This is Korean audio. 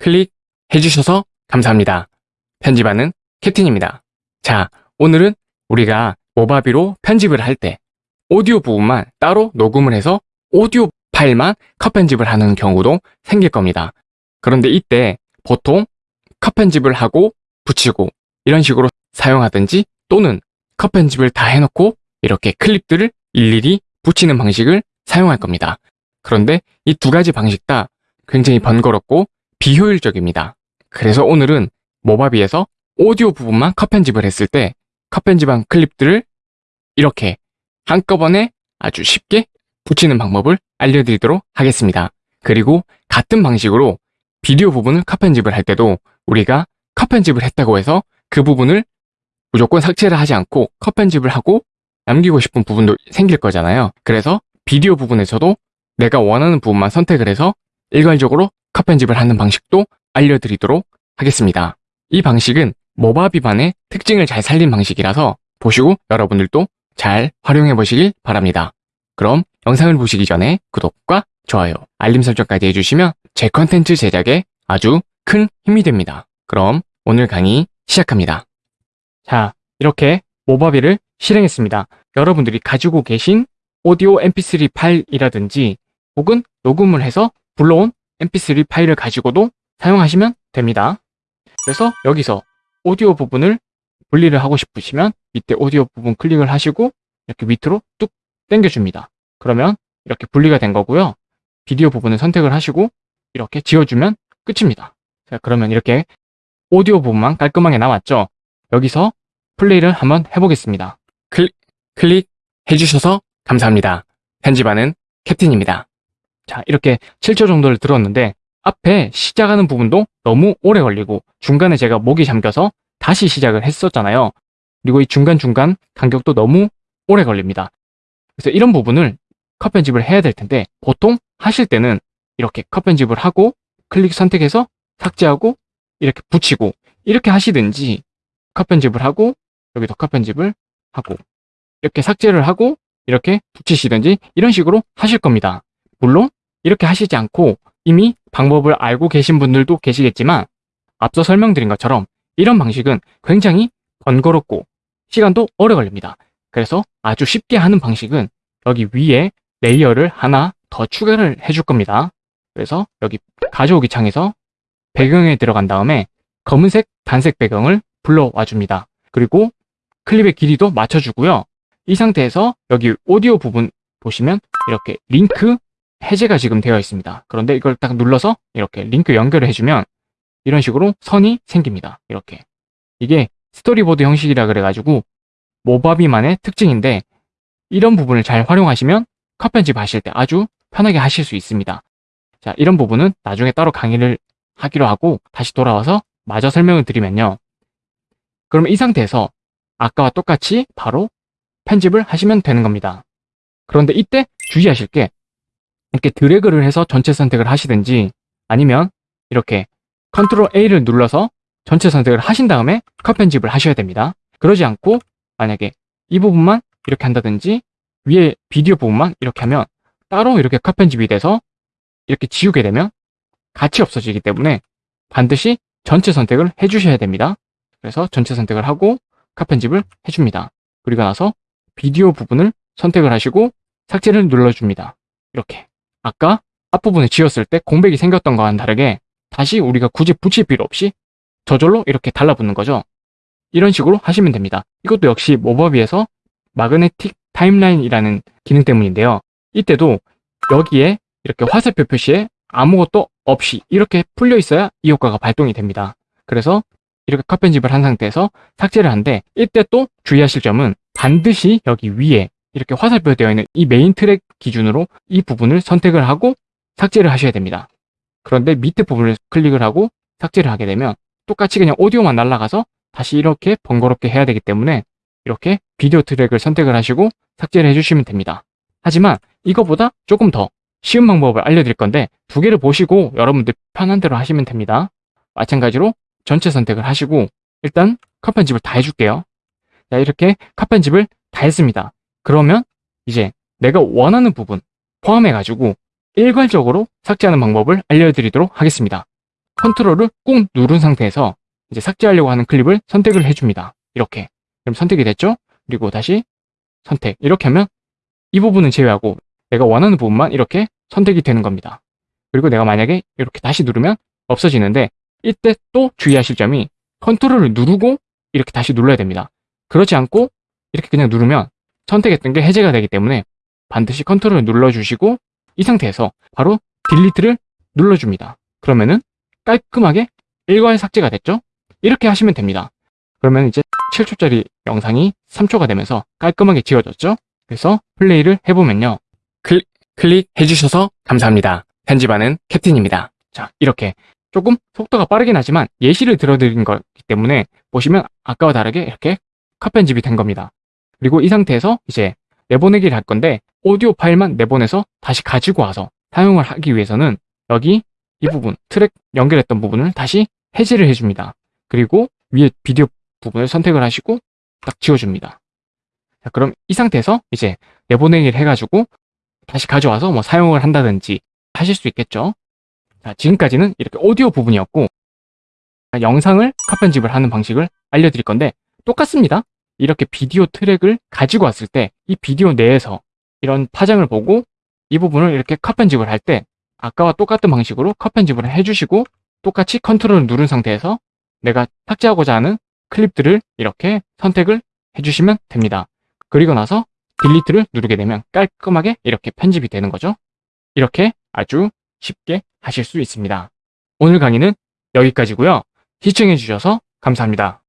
클릭해주셔서 감사합니다. 편집하는 캡틴입니다. 자, 오늘은 우리가 모바비로 편집을 할 때 오디오 부분만 따로 녹음을 해서 오디오 파일만 컷 편집을 하는 경우도 생길 겁니다. 그런데 이때 보통 컷 편집을 하고 붙이고 이런 식으로 사용하든지 또는 컷 편집을 다 해놓고 이렇게 클립들을 일일이 붙이는 방식을 사용할 겁니다. 그런데 이 두 가지 방식 다 굉장히 번거롭고 비효율적입니다. 그래서 오늘은 모바비에서 오디오 부분만 컷 편집을 했을 때 컷 편집한 클립들을 이렇게 한꺼번에 아주 쉽게 붙이는 방법을 알려드리도록 하겠습니다. 그리고 같은 방식으로 비디오 부분을 컷 편집을 할 때도 우리가 컷 편집을 했다고 해서 그 부분을 무조건 삭제를 하지 않고 컷 편집을 하고 남기고 싶은 부분도 생길 거잖아요. 그래서 비디오 부분에서도 내가 원하는 부분만 선택을 해서 일괄적으로 컷 편집을 하는 방식도 알려드리도록 하겠습니다. 이 방식은 모바 비반의 특징을 잘 살린 방식이라서 보시고 여러분들도 잘 활용해 보시길 바랍니다. 그럼 영상을 보시기 전에 구독과 좋아요, 알림 설정까지 해주시면 제 컨텐츠 제작에 아주 큰 힘이 됩니다. 그럼 오늘 강의 시작합니다. 자, 이렇게 모바비를 실행했습니다. 여러분들이 가지고 계신 오디오 mp3 파일이라든지 혹은 녹음을 해서 불러온 mp3 파일을 가지고도 사용하시면 됩니다. 그래서 여기서 오디오 부분을 분리를 하고 싶으시면 밑에 오디오 부분 클릭을 하시고 이렇게 밑으로 뚝 당겨줍니다. 그러면 이렇게 분리가 된 거고요. 비디오 부분을 선택을 하시고 이렇게 지워주면 끝입니다. 자, 그러면 이렇게 오디오 부분만 깔끔하게 나왔죠? 여기서 플레이를 한번 해보겠습니다. 클릭, 클릭 해주셔서 감사합니다. 편집하는 캡틴입니다. 자, 이렇게 7초 정도를 들었는데 앞에 시작하는 부분도 너무 오래 걸리고 중간에 제가 목이 잠겨서 다시 시작을 했었잖아요. 그리고 이 중간중간 간격도 너무 오래 걸립니다. 그래서 이런 부분을 컷 편집을 해야 될 텐데 보통 하실 때는 이렇게 컷 편집을 하고 클릭 선택해서 삭제하고 이렇게 붙이고 이렇게 하시든지 컷 편집을 하고 여기도 컷 편집을 하고 이렇게 삭제를 하고 이렇게 붙이시든지 이런 식으로 하실 겁니다. 물론 이렇게 하시지 않고 이미 방법을 알고 계신 분들도 계시겠지만 앞서 설명드린 것처럼 이런 방식은 굉장히 번거롭고 시간도 오래 걸립니다. 그래서 아주 쉽게 하는 방식은 여기 위에 layer를 하나 더 추가를 해줄 겁니다. 그래서 여기 가져오기 창에서 배경에 들어간 다음에 검은색 단색 배경을 불러와 줍니다. 그리고 클립의 길이도 맞춰주고요. 이 상태에서 여기 오디오 부분 보시면 이렇게 링크 해제가 지금 되어 있습니다. 그런데 이걸 딱 눌러서 이렇게 링크 연결을 해주면 이런 식으로 선이 생깁니다. 이렇게. 이게 스토리보드 형식이라 그래가지고 모바비만의 특징인데 이런 부분을 잘 활용하시면 컷 편집 하실 때 아주 편하게 하실 수 있습니다. 자, 이런 부분은 나중에 따로 강의를 하기로 하고 다시 돌아와서 마저 설명을 드리면요. 그러면 이 상태에서 아까와 똑같이 바로 편집을 하시면 되는 겁니다. 그런데 이때 주의하실 게 이렇게 드래그를 해서 전체 선택을 하시든지 아니면 이렇게 컨트롤 A를 눌러서 전체 선택을 하신 다음에 컷 편집을 하셔야 됩니다. 그러지 않고 만약에 이 부분만 이렇게 한다든지 위에 비디오 부분만 이렇게 하면 따로 이렇게 컷 편집이 돼서 이렇게 지우게 되면 같이 없어지기 때문에 반드시 전체 선택을 해주셔야 됩니다. 그래서 전체 선택을 하고 컷 편집을 해줍니다. 그리고 나서 비디오 부분을 선택을 하시고 삭제를 눌러줍니다. 이렇게 아까 앞부분을 지웠을 때 공백이 생겼던 거와는 다르게 다시 우리가 굳이 붙일 필요 없이 저절로 이렇게 달라붙는 거죠. 이런 식으로 하시면 됩니다. 이것도 역시 모바비에서 마그네틱 타임라인이라는 기능 때문인데요. 이때도 여기에 이렇게 화살표 표시에 아무것도 없이 이렇게 풀려 있어야 이 효과가 발동이 됩니다. 그래서 이렇게 컷 편집을 한 상태에서 삭제를 한데 이때 또 주의하실 점은 반드시 여기 위에 이렇게 화살표 되어 있는 이 메인 트랙 기준으로 이 부분을 선택을 하고 삭제를 하셔야 됩니다. 그런데 밑에 부분을 클릭을 하고 삭제를 하게 되면 똑같이 그냥 오디오만 날아가서 다시 이렇게 번거롭게 해야 되기 때문에 이렇게 비디오 트랙을 선택을 하시고 삭제를 해주시면 됩니다. 하지만 이거보다 조금 더 쉬운 방법을 알려드릴 건데 두 개를 보시고 여러분들 편한 대로 하시면 됩니다. 마찬가지로 전체 선택을 하시고 일단 컷 편집을 다 해줄게요. 자 이렇게 컷 편집을 다 했습니다. 그러면 이제 내가 원하는 부분 포함해 가지고 일괄적으로 삭제하는 방법을 알려드리도록 하겠습니다. 컨트롤을 꾹 누른 상태에서 이제 삭제하려고 하는 클립을 선택을 해줍니다. 이렇게. 그럼 선택이 됐죠? 그리고 다시 선택. 이렇게 하면 이 부분은 제외하고 내가 원하는 부분만 이렇게 선택이 되는 겁니다. 그리고 내가 만약에 이렇게 다시 누르면 없어지는데 이때 또 주의하실 점이 컨트롤을 누르고 이렇게 다시 눌러야 됩니다. 그렇지 않고 이렇게 그냥 누르면 선택했던 게 해제가 되기 때문에 반드시 컨트롤을 눌러주시고 이 상태에서 바로 딜리트를 눌러줍니다. 그러면은 깔끔하게 일괄 삭제가 됐죠? 이렇게 하시면 됩니다. 그러면 이제 7초짜리 영상이 3초가 되면서 깔끔하게 지워졌죠? 그래서 플레이를 해보면요. 클, 클릭해주셔서 감사합니다. 편집하는 캡틴입니다. 자, 이렇게 조금 속도가 빠르긴 하지만 예시를 들어드린 거기 때문에 보시면 아까와 다르게 이렇게 컷 편집이 된 겁니다. 그리고 이 상태에서 이제 내보내기를 할 건데 오디오 파일만 내보내서 다시 가지고 와서 사용을 하기 위해서는 여기 이 부분 트랙 연결했던 부분을 다시 해제를 해줍니다. 그리고 위에 비디오 부분을 선택을 하시고 딱 지워줍니다. 자, 그럼 이 상태에서 이제 내보내기를 해가지고 다시 가져와서 뭐 사용을 한다든지 하실 수 있겠죠. 자, 지금까지는 이렇게 오디오 부분이었고 영상을 컷 편집을 하는 방식을 알려드릴 건데 똑같습니다. 이렇게 비디오 트랙을 가지고 왔을 때 이 비디오 내에서 이런 파장을 보고 이 부분을 이렇게 컷 편집을 할 때 아까와 똑같은 방식으로 컷 편집을 해주시고 똑같이 컨트롤을 누른 상태에서 내가 삭제하고자 하는 클립들을 이렇게 선택을 해주시면 됩니다. 그리고 나서 딜리트를 누르게 되면 깔끔하게 이렇게 편집이 되는 거죠. 이렇게 아주 쉽게 하실 수 있습니다. 오늘 강의는 여기까지고요. 시청해주셔서 감사합니다.